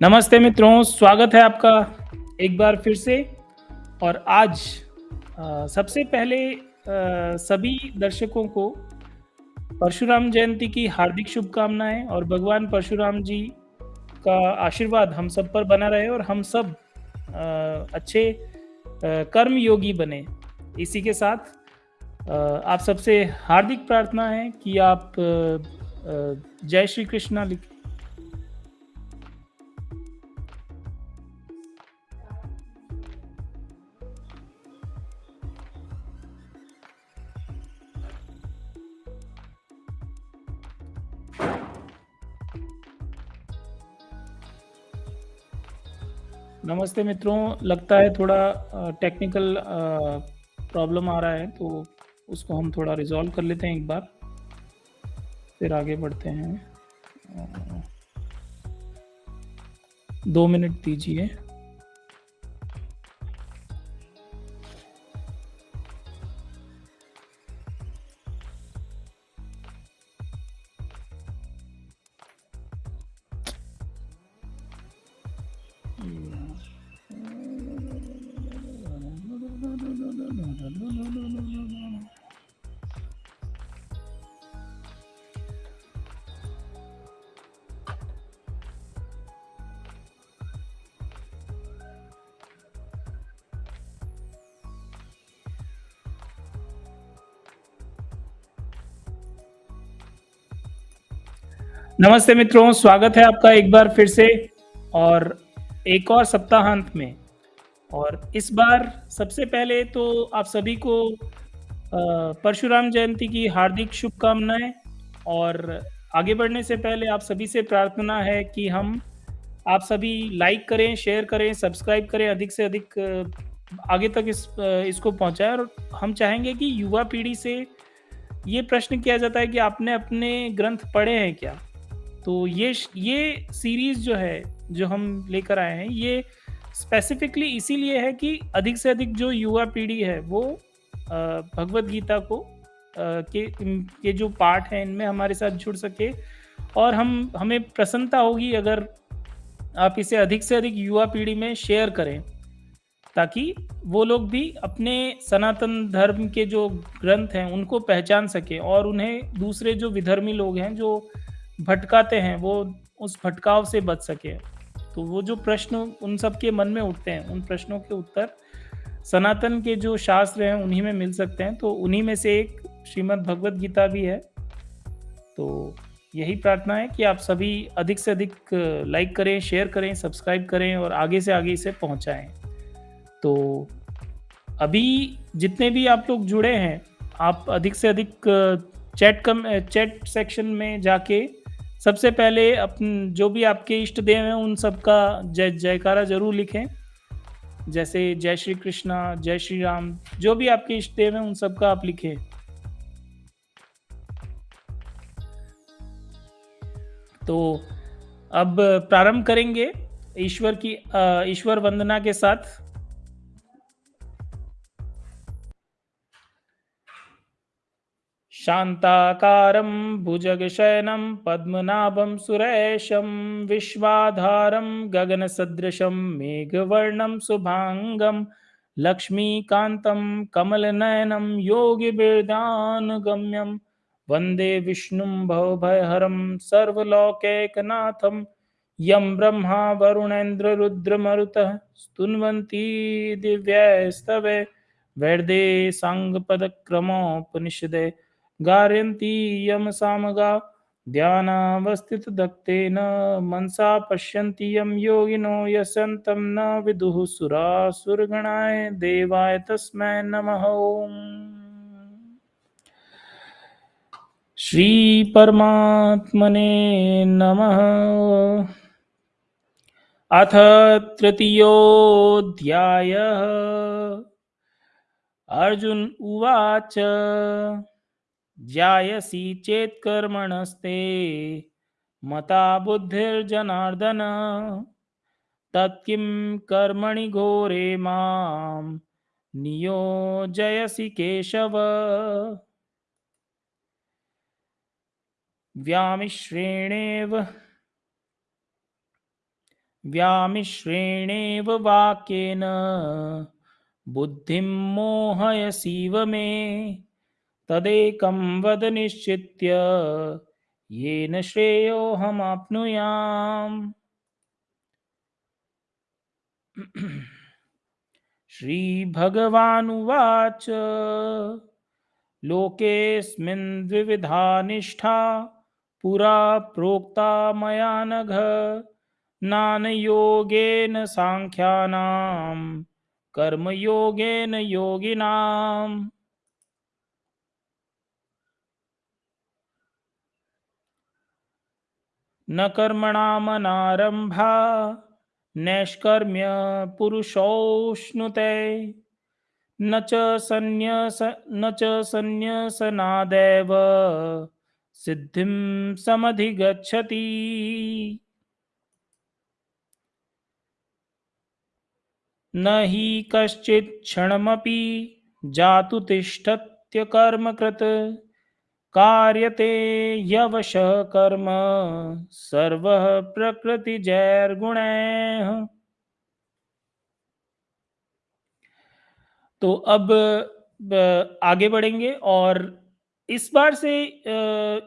नमस्ते मित्रों, स्वागत है आपका एक बार फिर से और आज सबसे पहले सभी दर्शकों को परशुराम जयंती की हार्दिक शुभकामनाएँ और भगवान परशुराम जी का आशीर्वाद हम सब पर बना रहे और हम सब अच्छे कर्म योगी बने। इसी के साथ आप सबसे हार्दिक प्रार्थना है कि आप जय श्री कृष्णा लिखें। नमस्ते मित्रों, लगता है थोड़ा टेक्निकल प्रॉब्लम आ रहा है तो उसको हम थोड़ा रिज़ॉल्व कर लेते हैं एक बार। फिर आगे बढ़ते हैं। दो मिनट दीजिए। नमस्ते मित्रों, स्वागत है आपका एक बार फिर से और एक और सप्ताहांत में। और इस बार सबसे पहले तो आप सभी को परशुराम जयंती की हार्दिक शुभकामनाएँ और आगे बढ़ने से पहले आप सभी से प्रार्थना है कि हम आप सभी लाइक करें, शेयर करें, सब्सक्राइब करें, अधिक से अधिक आगे तक इस इसको पहुँचाएँ और हम चाहेंगे कि युवा पीढ़ी से ये प्रश्न किया जाता है कि आपने अपने ग्रंथ पढ़े हैं क्या? तो ये ये सीरीज़ जो है, जो हम लेकर आए हैं, ये स्पेसिफिकली इसीलिए है कि अधिक से अधिक जो युवा पीढ़ी है वो भगवद गीता को के के जो पाठ हैं इनमें हमारे साथ जुड़ सके और हम हमें प्रसन्नता होगी अगर आप इसे अधिक से अधिक युवा पीढ़ी में शेयर करें। ताकि वो लोग भी अपने सनातन धर्म के जो ग्रंथ हैं उनको पहचान सकें और उन्हें दूसरे जो विधर्मी लोग हैं, जो भटकाते हैं, वो उस भटकाव से बच सके तो वो जो प्रश्न उन सबके मन में उठते हैं, उन प्रश्नों के उत्तर सनातन के जो शास्त्र हैं उन्हीं में मिल सकते हैं, तो उन्हीं में से एक श्रीमद् भगवद गीता भी है। तो यही प्रार्थना है कि आप सभी अधिक से अधिक लाइक करें, शेयर करें, सब्सक्राइब करें और आगे से आगे इसे पहुँचाएँ। तो अभी जितने भी आप लोग जुड़े हैं, आप अधिक से अधिक चैट कम चैट सेक्शन में जाके सबसे पहले अपन जो भी आपके इष्ट देव हैं उन सबका जय जयकारा ज़रूर लिखें। जैसे जय श्री कृष्णा, जय श्री राम, जो भी आपके इष्ट देव हैं उन सबका आप लिखें। तो अब प्रारंभ करेंगे ईश्वर की ईश्वर वंदना के साथ। शान्ताकारं भुजगशयनं पद्मनाभं सुरेशं विश्वाधारं गगनसदृशं मेघवर्णं शुभांगं लक्ष्मीकान्तं कमलनयनं योगिभिर्ध्यानगम्यं वंदे विष्णुं भवभयहरं सर्वलोकैकनाथं यं ब्रह्मा वरुणेन्द्ररुद्रमरुतः स्तुन्वन्ति दिव्यैस्तवैः वेदे साङ्गपदक्रमोपनिषदे गारयन्ति यं सामगाः ध्यानावस्थितदत्तेन मनसा पश्यन्ति यं योगिनो यस्यन्तं न विदुः सुरासुरगणाय देवाय तस्मै नमः। श्रीपरमात्मने नमः। अथ तृतीयोऽध्यायः अर्जुन उवाच ध्यायसि चेत् कर्मणस्ते। मता बुद्धिर्जनार्दन। तत्किं कर्मणि घोरे मां नियोजयसि केशव। व्यामिश्रेणेव। व्यामिश्रेणेव वाक्येन। बुद्धिं मोहयसीव मे तदेकं वद निश्चित्य, येन श्रेयोऽहमाप्नुयाम्। श्रीभगवानुवाच, लोकेऽस्मिन् द्विविधा निष्ठा, पुरा प्रोक्ता मया नघ ज्ञानयोगेन साङ्ख्यानां कर्मयोगेन योगिनाम्। न कर्मणामनारम्भा नैष्कर्म्य पुरुषोऽश्नुते न च सन्न्यस न च सन्न्यसनादेव सिद्धिं समधिगच्छति। न हि कश्चित् क्षणमपि जातु तिष्ठत्यकर्मकृत् कार्यते यवशः कर्म, सर्वः प्रकृतिजैर्गुणैः तो अब आगे बढ़ेंगे और इस बार से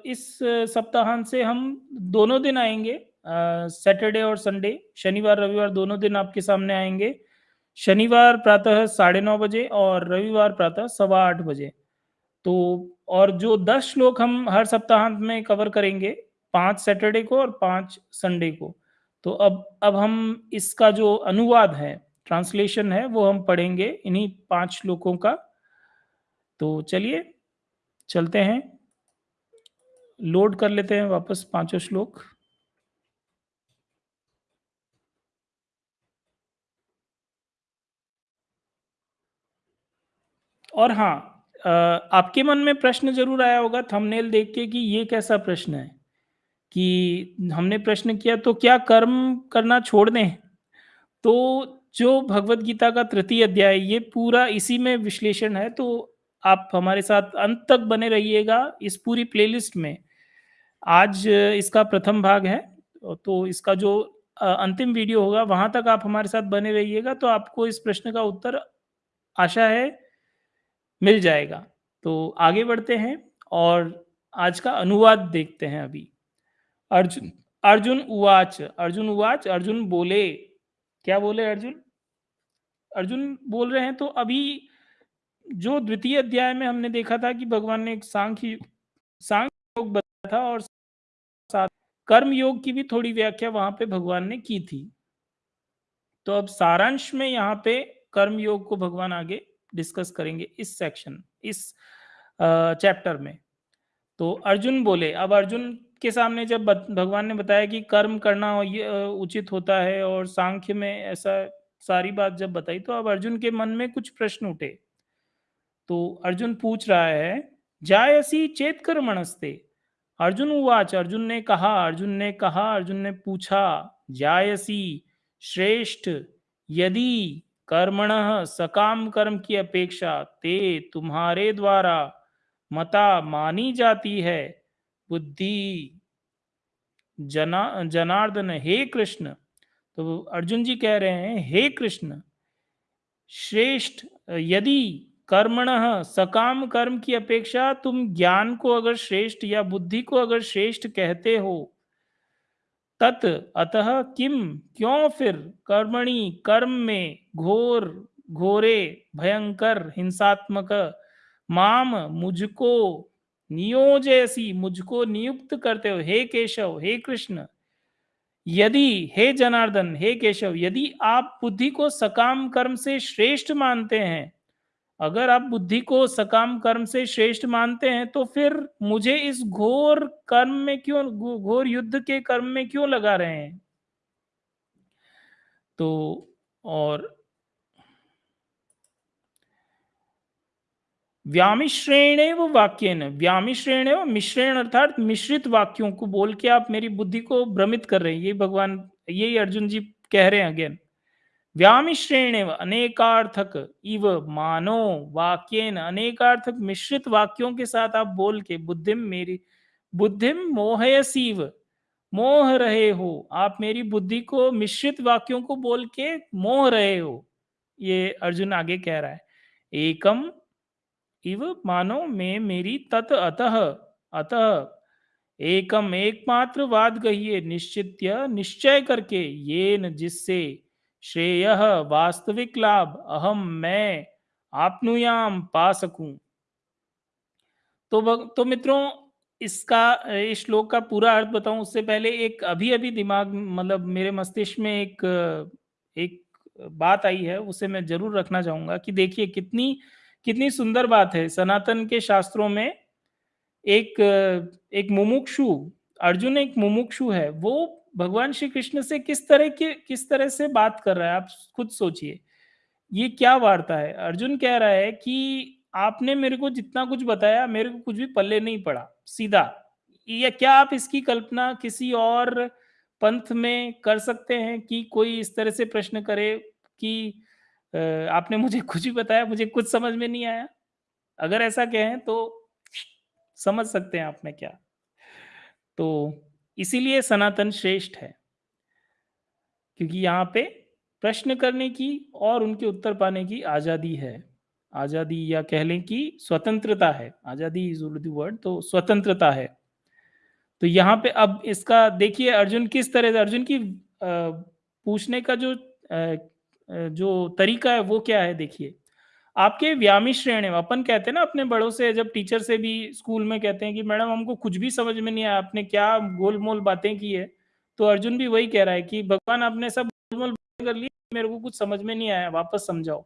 इस सप्ताहांत से हम दोनों दिन आएँगे सैटरडे और संडे, शनिवार, रविवार दोनों दिन आपके सामने आएँगे। शनिवार प्रातः साढ़े नौ बजे और रविवार प्रातः सवा आठ बजे। तो और जो दस श्लोक हम हर सप्ताहांत में कवर करेंगे, पाँच सैटरडे को और पाँच संडे को तो अब अब हम इसका जो अनुवाद है ट्रांसलेशन है, वो हम पढ़ेंगे इन्हीं पाँच श्लोकों का। तो चलिए, चलते हैं लोड कर लेते हैं वापस पाँचों श्लोक। और हाँ आपके मन में प्रश्न ज़रूर आया होगा थंबनेल देख के कि ये कैसा प्रश्न है? कि हमने प्रश्न किया तो क्या कर्म करना छोड़ दें तो जो भगवत गीता का तृतीय अध्याय, ये पूरा इसी में विश्लेषण है तो आप हमारे साथ अंत तक बने रहिएगा इस पूरी प्लेलिस्ट में। आज इसका प्रथम भाग है तो इसका जो अंतिम वीडियो होगा, वहाँ तक आप हमारे साथ बने रहिएगा तो आपको इस प्रश्न का उत्तर आशा है मिल जाएगा। तो आगे बढ़ते हैं और आज का अनुवाद देखते हैं अभी। अर्जुन अर्जुन उवाच अर्जुन उवाच अर्जुन बोले। क्या बोले अर्जुन? अर्जुन बोल रहे हैं तो अभी जो द्वितीय अध्याय में हमने देखा था कि भगवान ने एक सांख्य सांख्य योग बताया था और साथ कर्म योग की भी थोड़ी व्याख्या वहाँ पे भगवान ने की थी। तो अब सारांश में यहाँ पे कर्म योग को भगवान आगे डिस्कस करेंगे इस सेक्शन इस चैप्टर में। तो अर्जुन बोले, अब अर्जुन के सामने जब भगवान ने बताया कि कर्म करना उचित होता है और सांख्य में ऐसा सारी बात जब बताई तो अब अर्जुन के मन में कुछ प्रश्न उठे। तो अर्जुन पूछ रहा है जायसी चेत कर्मणस्ते अर्जुन उवाच, अर्जुन ने कहा, अर्जुन ने कहा, अर्जुन ने पूछा जायसी श्रेष्ठ यदि कर्मण सकाम कर्म की अपेक्षा ते तुम्हारे द्वारा मता मानी जाती है। बुद्धि जना, जनार्दन, हे कृष्ण। तो अर्जुन जी कह रहे हैं, हे कृष्ण, श्रेष्ठ, यदि कर्मण सकाम कर्म की अपेक्षा तुम ज्ञान को अगर श्रेष्ठ या बुद्धि को अगर श्रेष्ठ कहते हो तत् अतः किम क्यों फिर? कर्मणि, कर्म में घोर, घोरे, भयंकर, हिंसात्मक। माम मुझको नियोजयसी, मुझको नियुक्त करते हो। हे केशव, हे कृष्ण, यदि, हे जनार्दन, हे केशव, यदि आप बुद्धि को सकाम कर्म से श्रेष्ठ मानते हैं अगर आप बुद्धि को सकाम कर्म से श्रेष्ठ मानते हैं तो फिर मुझे इस घोर कर्म में क्यों, घोर युद्ध के कर्म में क्यों लगा रहे हैं? तो और व्यामिश्रेण वाक्य व्यामिश्रेण मिश्रेण अर्थात मिश्रित वाक्यों को बोल के आप मेरी बुद्धि को भ्रमित कर रहे हैं। ये भगवान यही अर्जुन जी कह रहे हैं अगेन। व्यामिश्रेण अनेकार्थक इव मानो वाक्यन अनेकार्थक मिश्रित वाक्यों के साथ आप बोल के बुद्धिम मेरी, बुद्धिम मोहयसीव, मोह रहे हो। आप मेरी बुद्धि को मिश्रित वाक्यों को बोल के मोह रहे हो। ये अर्जुन आगे कह रहा है, एकम इव मानो में मेरी तत अतः अतः एकम एकमात्र वाद कहिए निश्चित्य निश्चय करके ये न जिससे श्रेय वास्तविक लाभ अहम मैं आपनुयाम पा सकूँ। तो तो मित्रों, इसका, इस श्लोक का पूरा अर्थ बताऊँ, उससे पहले एक अभी अभी दिमाग मतलब मेरे मस्तिष्क में एक एक बात आई है, उसे मैं ज़रूर रखना चाहूँगा कि देखिए कितनी कितनी सुंदर बात है। सनातन के शास्त्रों में एक एक मुमुक्षु, अर्जुन एक मुमुक्षु है, वो भगवान श्री कृष्ण से किस तरह के, किस तरह से बात कर रहा है? आप खुद सोचिए। ये क्या वार्ता है? अर्जुन कह रहा है कि आपने मेरे को जितना कुछ बताया, मेरे को कुछ भी पल्ले नहीं पड़ा। सीधा। या क्या आप इसकी कल्पना किसी और पंथ में कर सकते हैं कि कोई इस तरह से प्रश्न करे कि आपने मुझे कुछ भी बताया, मुझे कुछ समझ में नहीं आया? अगर ऐसा कहें तो समझ सकते हैं आप में क्या। तो इसीलिए सनातन श्रेष्ठ है। क्योंकि यहाँ पे प्रश्न करने की और उनके उत्तर पाने की आज़ादी है। आज़ादी या कह लें कि स्वतंत्रता है। आज़ादी इज़ उर्दू वर्ड तो स्वतंत्रता है। तो यहाँ पे अब इसका देखिए अर्जुन किस तरह से, अर्जुन की पूछने का जो जो तरीका है वो क्या है देखिए। आपके व्यामी श्रेणी अपन कहते हैं ना अपने बड़ों से, जब टीचर से भी स्कूल में कहते हैं कि, मैडम, हमको कुछ भी समझ में नहीं आया, आपने क्या गोलमोल बातें की है? तो अर्जुन भी वही कह रहा है कि, भगवान, आपने सब गोलमोल कर ली, मेरे को कुछ समझ में नहीं आया, वापस समझाओ।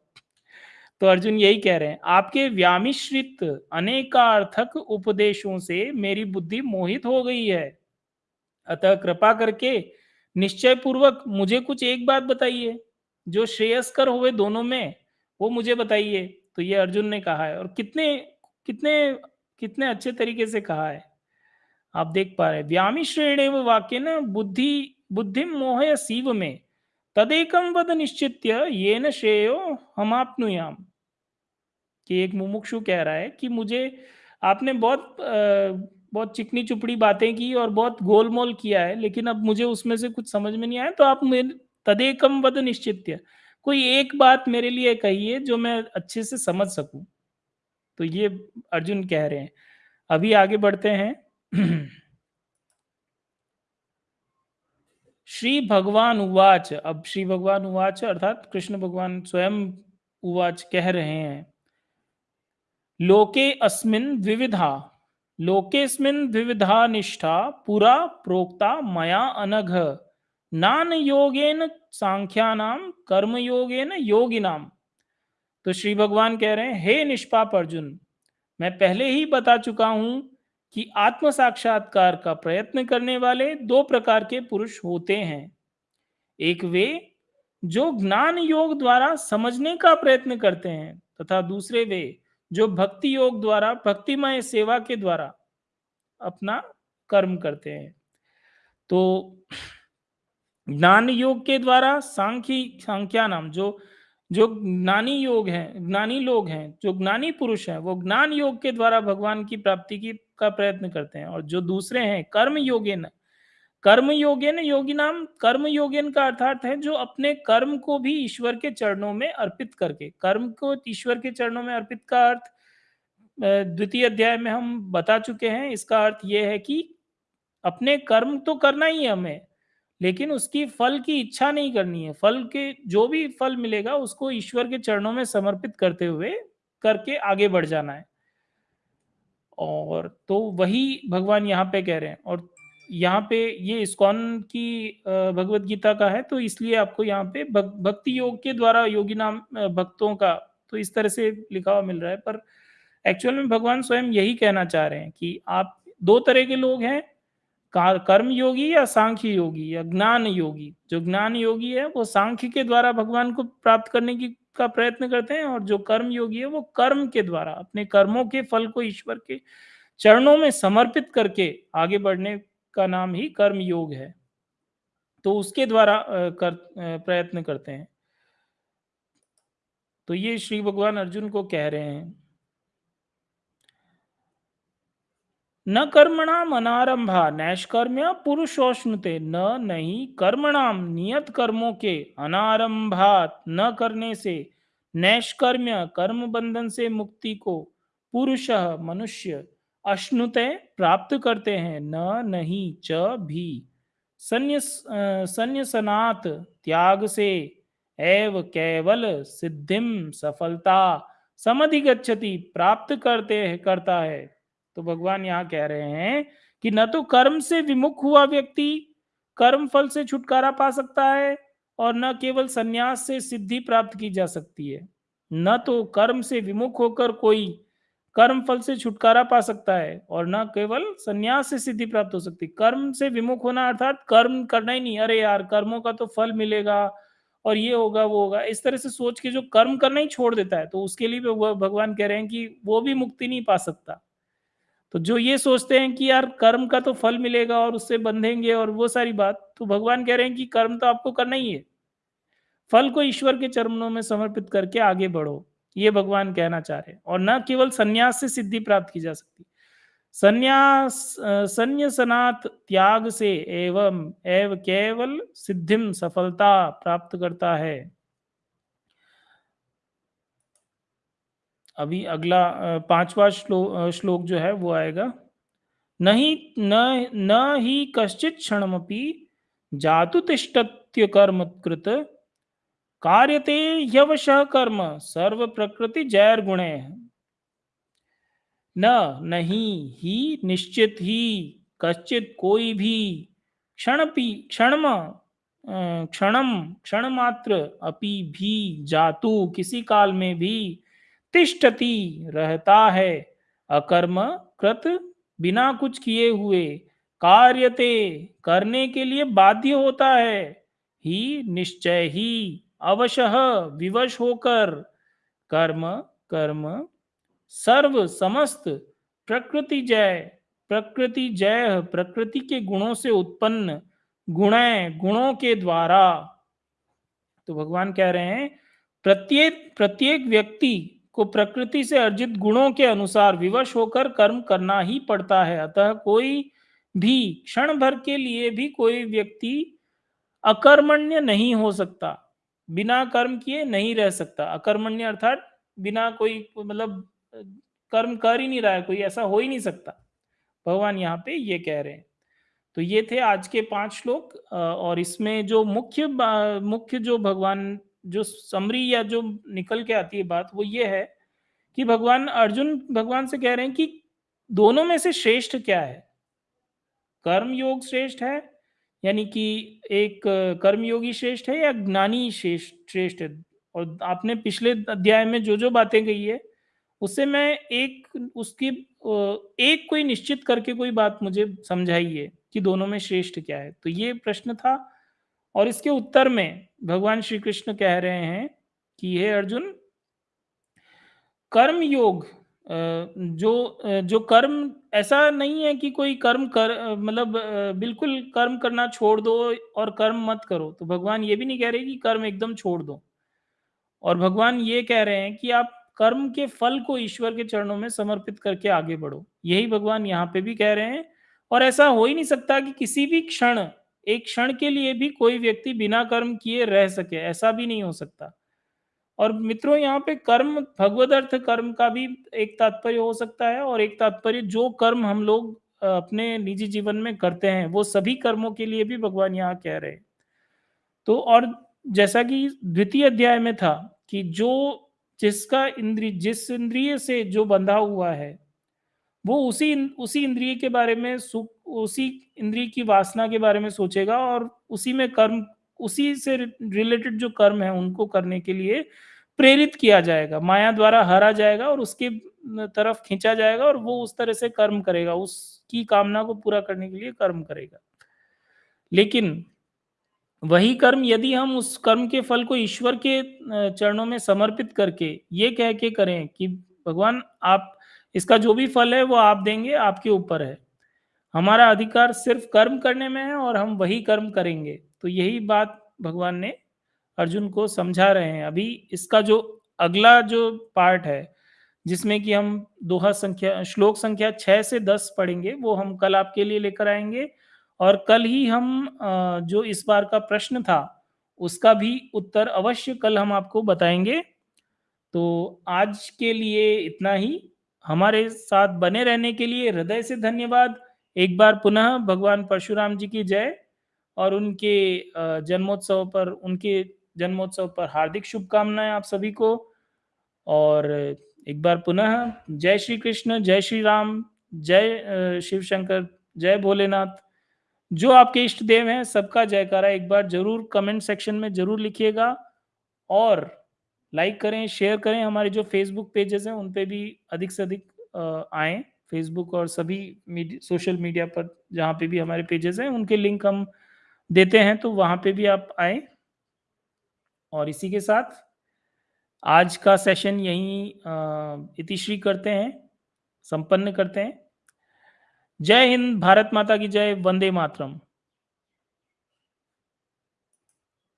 तो अर्जुन यही कह रहे हैं, आपके व्यामिश्रित अनेकार्थक उपदेशों से मेरी बुद्धि मोहित हो गई है। अतः कृपा करके निश्चय पूर्वक मुझे कुछ एक बात बताइए, जो श्रेयस्कर हुए दोनों में। वो मुझे बताइए। तो ये अर्जुन ने कहा है और कितने कितने कितने अच्छे तरीके से कहा है। आप देख पा रहे व्यामी श्रेणी वाक्य न बुद्धि बुद्धि मोह सीव में तदेकम वद निश्चित्य ये न श्रेयो हम आपनुयाम कि एक मुमुक्षु कह रहा है कि मुझे, आपने बहुत बहुत चिकनी चुपड़ी बातें की और बहुत गोलमोल किया है, लेकिन अब मुझे उसमें से कुछ समझ में नहीं आया तो आप मेरे तदेकम वद निश्चित्य। कोई एक बात मेरे लिए कहिए जो मैं अच्छे से समझ सकूँ? तो ये अर्जुन कह रहे हैं। अभी आगे बढ़ते हैं। श्री भगवान उवाच। अब श्री भगवान उवाच अर्थात कृष्ण भगवान स्वयं उवाच कह रहे हैं। लोके अस्मिन विविधा। लोकेस्मिन विविधा निष्ठा पुरा प्रोक्ता मया अनघ। नान योगेन सांख्यानाम कर्म योगेन। योगिनाम तो श्री भगवान कह रहे हैं, हे निष्पाप अर्जुन, मैं पहले ही बता चुका हूँ कि आत्म साक्षात्कार का प्रयत्न करने वाले दो प्रकार के पुरुष होते हैं। एक वे, जो ज्ञान योग द्वारा समझने का प्रयत्न करते हैं, तथा दूसरे वे, जो भक्ति योग द्वारा, भक्तिमय सेवा के द्वारा अपना कर्म करते हैं। तो ज्ञान योग के द्वारा सांख्य, सांख्या नाम, जो जो ज्ञानी योग है, ज्ञानी लोग हैं, जो ज्ञानी पुरुष हैं, वो ज्ञान योग के द्वारा भगवान की प्राप्ति की, का प्रयत्न करते हैं। और जो दूसरे हैं, कर्म योगेन कर्म योगेन योगी नाम, कर्म योगेन का अर्थात है जो अपने कर्म को भी ईश्वर के चरणों में अर्पित करके, कर्म को ईश्वर के चरणों में अर्पित का अर्थ द्वितीय अध्याय में हम बता चुके हैं, इसका अर्थ यह है कि अपने कर्म तो करना ही है हमें लेकिन उसकी फल की इच्छा नहीं करनी है। फल के, जो भी फल मिलेगा, उसको ईश्वर के चरणों में समर्पित करते हुए करके आगे बढ़ जाना है। और तो वही भगवान यहाँ पे कह रहे हैं। और यहाँ पे ये इस्कॉन की भगवत गीता का है तो इसलिए आपको यहाँ पे भक्ति योग के द्वारा योगी नाम भक्तों का तो इस तरह से लिखा हुआ मिल रहा है। पर एक्चुअल में भगवान स्वयं यही कहना चाह रहे हैं कि आप, दो तरह के लोग हैं कर्म योगी या सांख्य योगी या ज्ञान योगी जो ज्ञान योगी है, वो सांख्य के द्वारा भगवान को प्राप्त करने की, का प्रयत्न करते हैं, और जो कर्म योगी है, वो कर्म के द्वारा, अपने कर्मों के, फल को ईश्वर के चरणों में समर्पित करके आगे बढ़ने का नाम ही कर्म योग है। तो उसके द्वारा कर प्रयत्न करते हैं। तो ये श्री भगवान अर्जुन को कह रहे हैं। न कर्मणाम अनारंभा नैष्कर्म्य पुरुषोष्णुते। न नहीं कर्मणाम, नियत कर्मों के अनारंभात न करने से, नैष्कर्म्य कर्म बंधन से मुक्ति को पुरुष मनुष्य अश्नुते प्राप्त करते हैं। न नहीं च भी। संन्यसनात त्याग से एव केवल सिद्धिम सफलता समधिगच्छति, प्राप्त करते है करता है। तो भगवान यहाँ कह रहे हैं कि न तो कर्म से विमुख हुआ व्यक्ति कर्म फल से छुटकारा पा सकता है और न केवल संन्यास से सिद्धि प्राप्त की जा सकती है। न तो कर्म से विमुख होकर कोई कर्म फल से छुटकारा पा सकता है और न केवल संन्यास से सिद्धि प्राप्त हो सकती। कर्म से विमुख होना अर्थात कर्म करना ही नहीं, अरे यार, कर्मों का तो फल मिलेगा और ये होगा, वो होगा। इस तरह से सोच के जो कर्म करना ही छोड़ देता है तो उसके लिए भगवान कह रहे हैं कि वो भी मुक्ति नहीं पा सकता। तो जो ये सोचते हैं कि यार कर्म का तो फल मिलेगा और उससे बंधेंगे और वो सारी बात तो भगवान कह रहे हैं कि कर्म तो आपको करना ही है। फल को ईश्वर के चरणों में समर्पित करके आगे बढ़ो, ये भगवान कहना चाह रहे हैं। और न केवल संन्यास से सिद्धि प्राप्त की जा सकती, संन्यास संन्यासनात् त्याग से एवं, एव केवल सिद्धिम सफलता प्राप्त करता है। अभी अगला पांचवा श्लोक श्लोक जो है वो आएगा। नहीं, न न ही कश्चित क्षणमपि जातु तिष्ठत्य कर्म कृत कार्यते यवश कर्म सर्व प्रकृति जैर गुणे। न, नहीं ही, निश्चित ही, कश्चित कोई भी क्षण क्षण क्षणम क्षण मात्र अपि भी जातु किसी काल में भी तिष्ठति रहता है। अकर्म कृत बिना कुछ किए हुए कार्यते करने के लिए बाध्य होता है। ही निश्चय ही अवशः विवश होकर कर्म कर्म, सर्व समस्त प्रकृति जय प्रकृति जय, प्रकृति के गुणों से उत्पन्न गुण गुणों के द्वारा। तो भगवान कह रहे हैं, प्रत्येक प्रत्येक व्यक्ति को प्रकृति से अर्जित गुणों के अनुसार विवश होकर कर्म करना ही पड़ता है। अतः कोई भी क्षण भर के लिए भी कोई व्यक्ति अकर्मण्य नहीं हो सकता, बिना कर्म किए नहीं रह सकता। अकर्मण्य अर्थात बिना कोई मतलब कर्म कर ही नहीं रहा है, कोई ऐसा हो ही नहीं सकता। भगवान यहाँ पे ये कह रहे हैं। तो ये थे आज के पाँच श्लोक और इसमें जो मुख्य मुख्य जो भगवान जो समरी या जो निकल के आती है बात, वो ये है कि भगवान अर्जुन भगवान से कह रहे हैं कि दोनों में से श्रेष्ठ क्या है? कर्म योग श्रेष्ठ है, यानी कि एक कर्मयोगी श्रेष्ठ है या ज्ञानी श्रेष्ठ श्रेष्ठ है? और आपने पिछले अध्याय में जो जो बातें कही है, उससे मैं एक, उसकी एक कोई निश्चित करके कोई बात मुझे समझाइए कि दोनों में श्रेष्ठ क्या है? तो ये प्रश्न था और इसके उत्तर में भगवान श्री कृष्ण कह रहे हैं कि हे अर्जुन कर्म योग जो जो कर्म, ऐसा नहीं है कि कोई कर्म कर मतलब बिल्कुल कर्म करना छोड़ दो और कर्म मत करो। तो भगवान ये भी नहीं कह रहे कि कर्म एकदम छोड़ दो। और भगवान ये कह रहे हैं कि आप कर्म के फल को ईश्वर के चरणों में समर्पित करके आगे बढ़ो। यही भगवान यहाँ पे भी कह रहे हैं। और ऐसा हो ही नहीं सकता कि किसी भी क्षण एक क्षण के लिए भी कोई व्यक्ति बिना कर्म किए रह सके, ऐसा भी नहीं हो सकता। और मित्रों, यहाँ पे कर्म भगवत अर्थ कर्म का भी एक तात्पर्य हो सकता है और एक तात्पर्य जो कर्म हम लोग अपने निजी जीवन में करते हैं, वो सभी कर्मों के लिए भी भगवान यहाँ कह रहे हैं। तो और जैसा कि द्वितीय अध्याय में था कि जो जिसका इंद्रिय जिस इंद्रिय से जो बंधा हुआ है वो उसी उसी इंद्रिय के बारे में उसी इंद्रिय की वासना के बारे में सोचेगा और उसी में कर्म, उसी से रिलेटेड जो कर्म है उनको करने के लिए प्रेरित किया जाएगा। माया द्वारा हरा जाएगा और उसके तरफ़ खींचा जाएगा और वो उस तरह से कर्म करेगा, उसकी कामना को पूरा करने के लिए कर्म करेगा। लेकिन वही कर्म यदि हम उस कर्म के फल को ईश्वर के चरणों में समर्पित करके ये कह के करें कि भगवान आप इसका जो भी फल है वो आप देंगे आपके ऊपर है। हमारा अधिकार सिर्फ़ कर्म करने में है और हम वही कर्म करेंगे। तो यही बात भगवान ने अर्जुन को समझा रहे हैं। अभी इसका जो अगला जो पार्ट है जिसमें कि हम दोहा संख्या श्लोक संख्या 6 से 10 पढ़ेंगे, वो हम कल आपके लिए लेकर आएँगे। और कल ही हम जो इस बार का प्रश्न था, उसका भी उत्तर अवश्य कल हम आपको बताएँगे। तो आज के लिए इतना ही, हमारे साथ बने रहने के लिए हृदय से धन्यवाद। एक बार पुनः भगवान परशुराम जी की जय और उनके जन्मोत्सव पर उनके जन्मोत्सव पर हार्दिक शुभकामनाएँ आप सभी को। और एक बार पुनः जय श्री कृष्ण, जय श्री राम, जय शिव शंकर, जय भोलेनाथ। जो आपके इष्ट देव हैं, सबका जयकारा एक बार ज़रूर कमेंट सेक्शन में ज़रूर लिखिएगा और लाइक करें, शेयर करें, हमारे जो फ़ेसबुक पेजेस हैं, उन पे भी अधिक से अधिक आए फ़ेसबुक और सभी मीड सोशल मीडिया पर जहाँ पे भी हमारे पेजेस हैं, उनके लिंक हम देते हैं, तो वहाँ पे भी आप आए और इसी के साथ आज का सेशन यहीं इतिश्री करते हैं, संपन्न करते हैं। जय हिंद, भारत माता की जय, वंदे मातरम।